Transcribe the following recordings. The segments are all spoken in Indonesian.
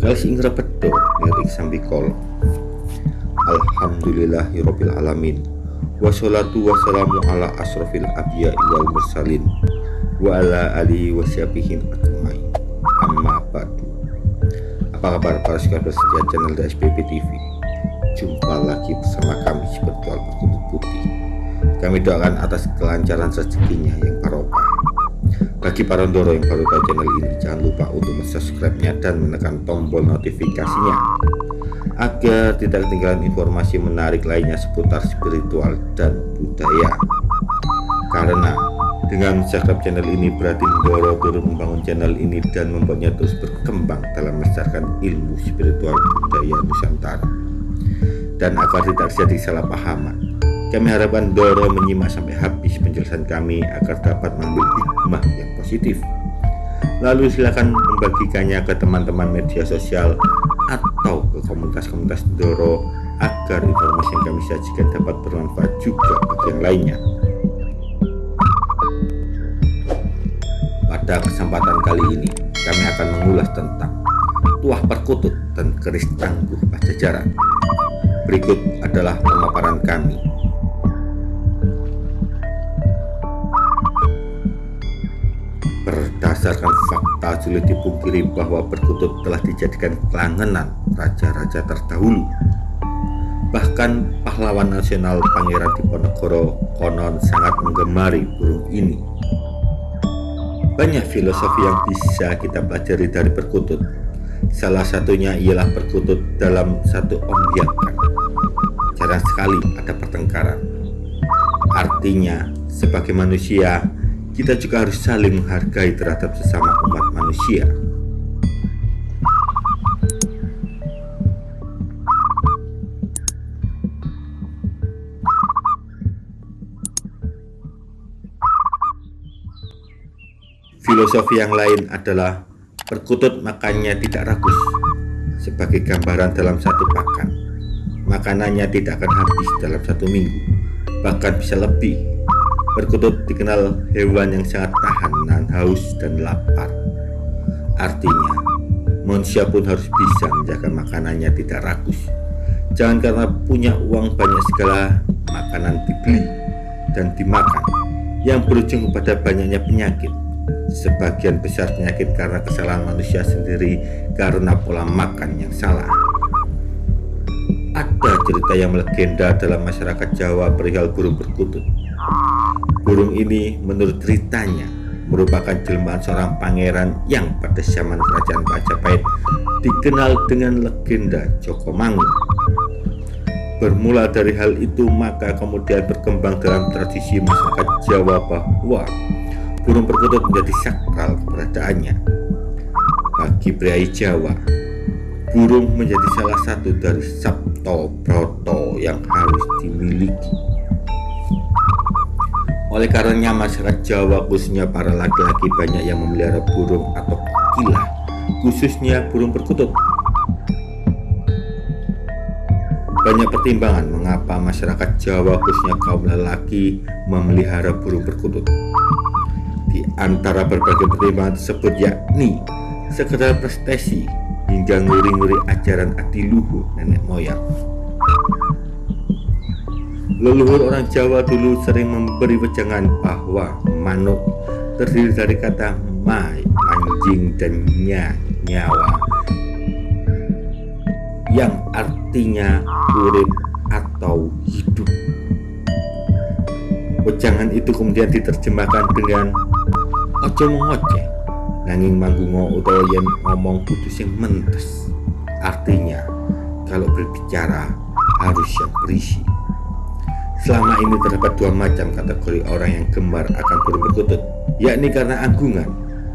Galis ing repedo lirik sambikolo Alhamdulillahirabbil alamin Wassalatu wassalamu ala asrofil abya wal mursalin. Wa ala alihi wasyabihin ajmain. Amma ba'du. Apa kabar para subscriber setia channel DSPP TV Jumpa lagi bersama kami Spiritual Perkutut Putih. Kami doakan atas kelancaran rezekinya yang barokah bagi para Ndoro yang baru tahu channel ini, jangan lupa untuk subscribe-nya dan menekan tombol notifikasinya agar tidak ketinggalan informasi menarik lainnya seputar spiritual dan budaya. Karena dengan subscribe channel ini berarti Ndoro turut membangun channel ini dan membuatnya terus berkembang dalam melestarikan ilmu spiritual budaya Nusantara. Dan agar tidak terjadi salah pahaman, kami harapkan Doro menyimak sampai habis penjelasan kami agar dapat mengambil hikmah yang positif. Lalu silakan membagikannya ke teman-teman media sosial atau ke komunitas-komunitas Doro agar informasi yang kami sajikan dapat bermanfaat juga bagi yang lainnya. Pada kesempatan kali ini, kami akan mengulas tentang tuah perkutut dan keris tangguh pajajaran. Berikut adalah pemaparan kami Berdasarkan fakta sulit dipungkiri bahwa perkutut telah dijadikan kelangenan raja-raja terdahulu. Bahkan pahlawan nasional Pangeran Diponegoro konon sangat menggemari burung ini. Banyak filosofi yang bisa kita pelajari dari perkutut. Salah satunya ialah perkutut dalam satu ombiakan. Jarang sekali ada pertengkaran. Artinya, sebagai manusia, kita juga harus saling menghargai terhadap sesama umat manusia. Filosofi yang lain adalah perkutut makannya tidak ragus sebagai gambaran dalam satu pakan. Makanannya tidak akan habis dalam satu minggu, bahkan bisa lebih Perkutut dikenal hewan yang sangat tahan nahan haus dan lapar. Artinya, manusia pun harus bisa menjaga makanannya tidak rakus. Jangan karena punya uang banyak segala makanan dibeli dan dimakan yang berujung pada banyaknya penyakit. Sebagian besar penyakit karena kesalahan manusia sendiri karena pola makan yang salah. Ada cerita yang melegenda dalam masyarakat Jawa perihal burung perkutut. Burung ini menurut ceritanya merupakan jelmaan seorang pangeran yang pada zaman kerajaan Majapahit dikenal dengan legenda Joko Mangun. Bermula dari hal itu maka kemudian berkembang dalam tradisi masyarakat Jawa bahwa burung perkutut menjadi sakral keberadaannya. Bagi pria Jawa, burung menjadi salah satu dari sabto broto yang harus dimiliki. Oleh karenanya masyarakat Jawa khususnya para laki-laki banyak yang memelihara burung atau kilah khususnya burung perkutut. Banyak pertimbangan mengapa masyarakat Jawa khususnya kaum lelaki memelihara burung perkutut. Di antara berbagai pertimbangan tersebut yakni sekedar prestasi hingga nguri-nguri ajaran adiluhur nenek moyang. Leluhur orang Jawa dulu sering memberi wejangan bahwa manuk terdiri dari kata mai, anjing, dan nya, nyawa. Yang artinya urip atau hidup. Wejangan itu kemudian diterjemahkan dengan ojo mengoceh nanging manggungo utawa yen ngomong putus yang mentes. Artinya kalau berbicara harus yang berisi Selama ini terdapat dua macam kategori orang yang gemar akan burung perkutut, yakni karena anggungan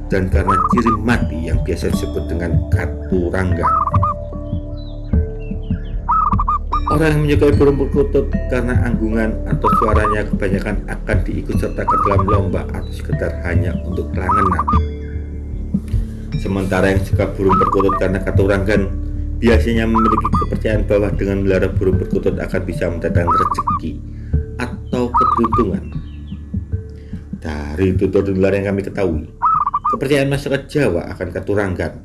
dan karena ciri mati yang biasa disebut dengan katurangga. Orang yang menyukai burung perkutut karena anggungan atau suaranya kebanyakan akan diikut serta ke dalam lomba atau sekedar hanya untuk kelangenan. Sementara yang suka burung perkutut karena katuranggan biasanya memiliki kepercayaan bahwa dengan melihara burung perkutut akan bisa mendatangkan rezeki atau keberuntungan. Dari tutur tutur yang kami ketahui, kepercayaan masyarakat Jawa akan keturangan,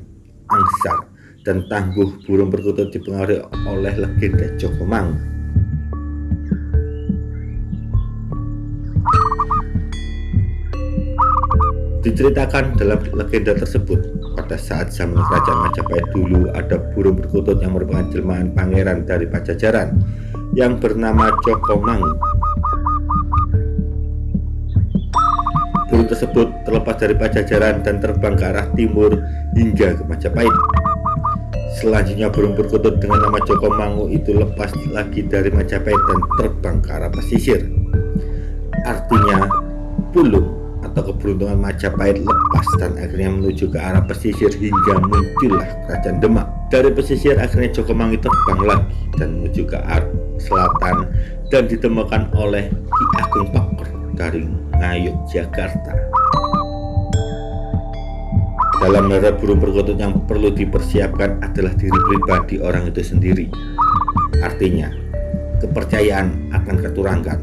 angsar, dan tangguh burung perkutut dipengaruhi oleh legenda Joko Mang. Diceritakan dalam legenda tersebut, pada saat zaman kerajaan Majapahit dulu ada burung perkutut yang merupakan jelmaan pangeran dari Pajajaran yang bernama Joko Mang. Burung tersebut terlepas dari Pajajaran dan terbang ke arah timur hingga ke Majapahit. Selanjutnya burung perkutut dengan nama Joko Mangu itu lepas lagi dari Majapahit dan terbang ke arah pesisir. Artinya, pulung atau keberuntungan Majapahit lepas dan akhirnya menuju ke arah pesisir hingga muncullah kerajaan Demak. Dari pesisir akhirnya Joko Mangu terbang lagi dan menuju ke arah selatan dan ditemukan oleh Ki Agung Pakor dari Ngayuk, Jakarta. Dalam merawat burung perkutut yang perlu dipersiapkan adalah diri pribadi orang itu sendiri. Artinya, kepercayaan akan keturangan,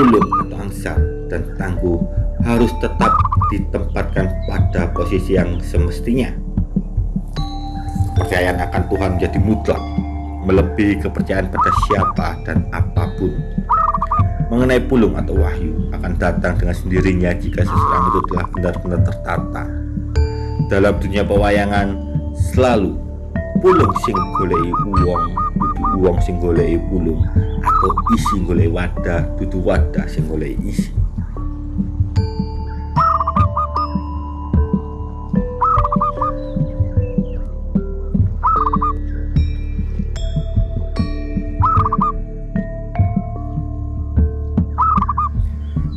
ulung atau angsar, dan tangguh harus tetap ditempatkan pada posisi yang semestinya. Kepercayaan akan Tuhan menjadi mutlak, melebihi kepercayaan pada siapa dan apa pun. Mengenai pulung atau wahyu akan datang dengan sendirinya jika seseorang itu telah benar-benar tertata. Dalam dunia pewayangan selalu pulung sing golei uang dudu uang sing golei pulung atau isi golei wadah dudu wadah sing golei isi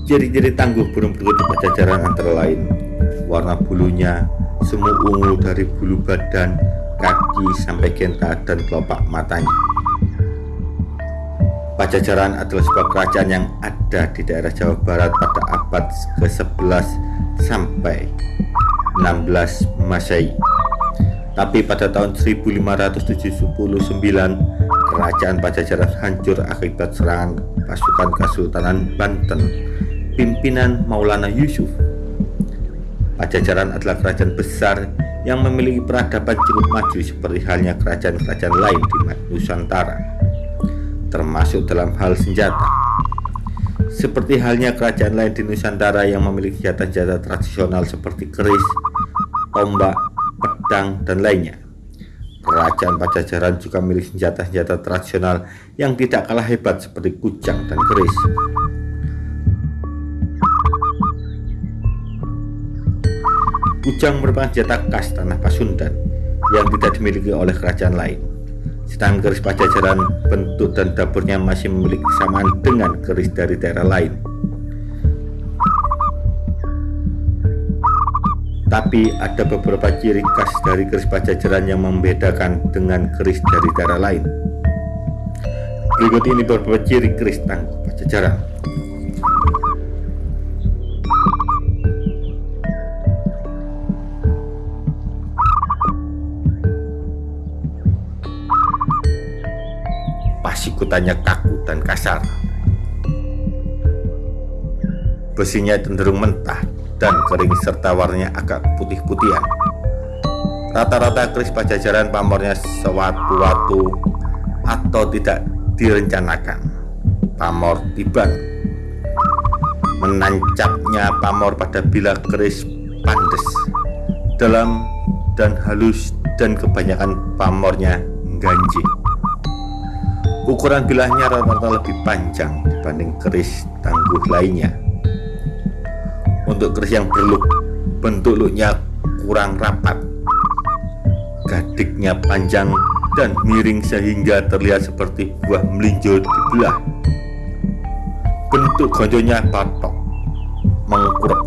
Ciri-ciri tangguh burung perkutut pajajaran antara lain warna bulunya semu ungu dari bulu badan, kaki sampai genta dan kelopak matanya. Pajajaran adalah sebuah kerajaan yang ada di daerah Jawa Barat pada abad ke-11 sampai 16 Masehi. Tapi pada tahun 1579, kerajaan Pajajaran hancur akibat serangan pasukan Kesultanan Banten pimpinan Maulana Yusuf Pajajaran adalah kerajaan besar yang memiliki peradaban cukup maju seperti halnya kerajaan-kerajaan lain di Nusantara, termasuk dalam hal senjata. Seperti halnya kerajaan lain di Nusantara yang memiliki senjata-senjata tradisional seperti keris, tombak, pedang, dan lainnya. Kerajaan Pajajaran juga memiliki senjata-senjata tradisional yang tidak kalah hebat seperti kujang dan keris. Kujang merupakan senjata khas tanah Pasundan yang tidak dimiliki oleh kerajaan lain. Sedangkan keris Pajajaran bentuk dan dapurnya masih memiliki kesamaan dengan keris dari daerah lain. Tapi ada beberapa ciri khas dari keris Pajajaran yang membedakan dengan keris dari daerah lain. Berikut ini beberapa ciri keris tangguh Pajajaran. Ikutannya kaku dan kasar. Besinya cenderung mentah dan kering serta warnanya agak putih-putihan. Rata-rata keris pajajaran pamornya sewaktu-waktu atau tidak direncanakan. Pamor tiban menancapnya pamor pada bila keris pandes dalam dan halus dan kebanyakan pamornya ganjil. Ukuran bilahnya rata-rata lebih panjang dibanding keris tangguh lainnya. Untuk keris yang berluk, bentuk luknya kurang rapat. Gadiknya panjang dan miring sehingga terlihat seperti buah melinjo dibelah. Bentuk gonjonya patok, mengkurep.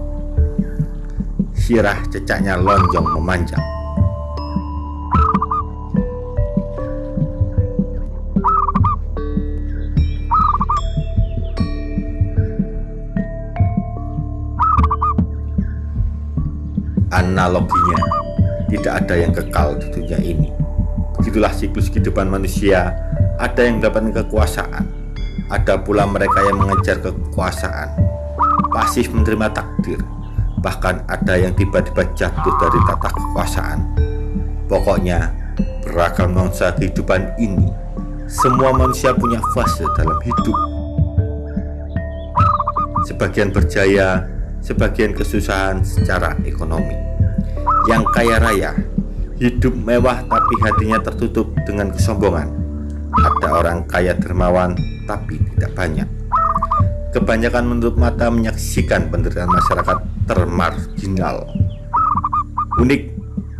Sirah cecaknya lonjong memanjang. Analoginya tidak ada yang kekal di dunia ini begitulah siklus kehidupan manusia ada yang mendapatkan kekuasaan Ada pula mereka yang mengejar kekuasaan, pasif menerima takdir, bahkan ada yang tiba-tiba jatuh dari tata kekuasaan. Pokoknya, beragam nuansa kehidupan ini, semua manusia punya fase dalam hidup. Sebagian berjaya, sebagian kesusahan secara ekonomi. Yang kaya raya, hidup mewah tapi hatinya tertutup dengan kesombongan. Ada orang kaya dermawan tapi tidak banyak. Kebanyakan menurut mata menyaksikan penderitaan masyarakat termarginal. Unik,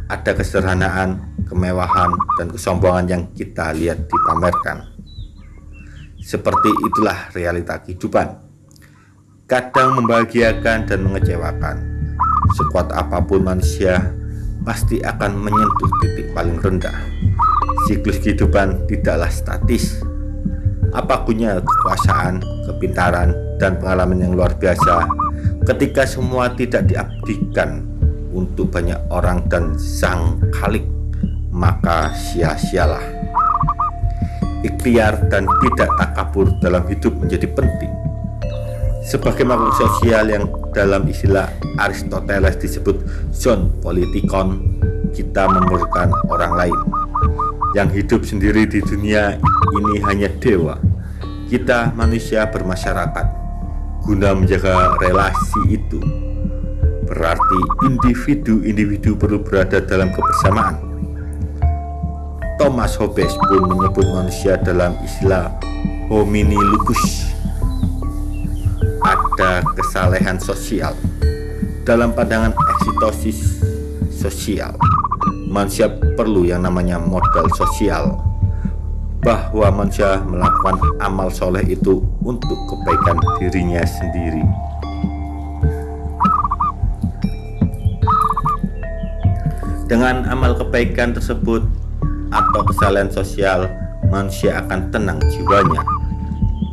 ada kesederhanaan, kemewahan, dan kesombongan yang kita lihat dipamerkan. Seperti itulah realita kehidupan. Kadang membahagiakan dan mengecewakan. Sekuat apa pun manusia, pasti akan menyentuh titik paling rendah. Siklus kehidupan tidaklah statis, apa gunanya kekuasaan, kepintaran, dan pengalaman yang luar biasa ketika semua tidak diabdikan untuk banyak orang dan sang khalik maka sia-sialah ikhtiar dan tidak takabur dalam hidup menjadi penting sebagai makhluk sosial yang dalam istilah Aristoteles disebut zon politikon kita memerlukan orang lain yang hidup sendiri di dunia ini hanya dewa. Kita manusia bermasyarakat guna menjaga relasi itu. Berarti individu-individu perlu berada dalam kebersamaan. Thomas Hobbes pun menyebut manusia dalam istilah homini lupus. Ada kesalehan sosial. Dalam pandangan eksitosis sosial manusia perlu yang namanya modal sosial. Bahwa manusia melakukan amal soleh itu untuk kebaikan dirinya sendiri. Dengan amal kebaikan tersebut atau kesalahan sosial manusia akan tenang jiwanya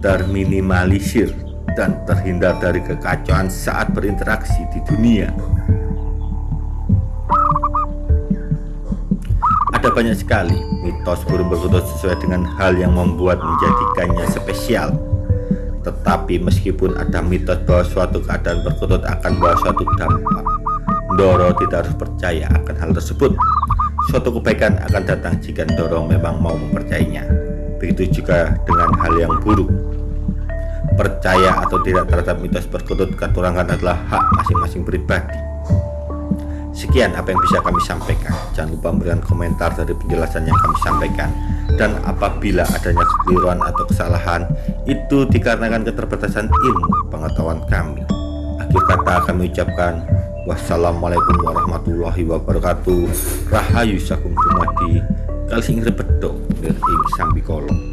terminimalisir dan terhindar dari kekacauan saat berinteraksi di dunia Ada banyak sekali mitos burung perkutut sesuai dengan hal yang membuat menjadikannya spesial. Tetapi meskipun ada mitos bahwa suatu keadaan perkutut akan membawa suatu dampak, Doro tidak harus percaya akan hal tersebut. Suatu kebaikan akan datang jika Doro memang mau mempercayainya. Begitu juga dengan hal yang buruk. Percaya atau tidak terhadap mitos perkutut katurangan adalah hak masing-masing pribadi. Sekian apa yang bisa kami sampaikan. Jangan lupa memberikan komentar dari penjelasan yang kami sampaikan. Dan apabila adanya kekeliruan atau kesalahan, itu dikarenakan keterbatasan ilmu pengetahuan kami. Akhir kata kami ucapkan wassalamualaikum warahmatullahi wabarakatuh. Rahayu sakum dumadi. Kali sing bedo, ing sambi kolong.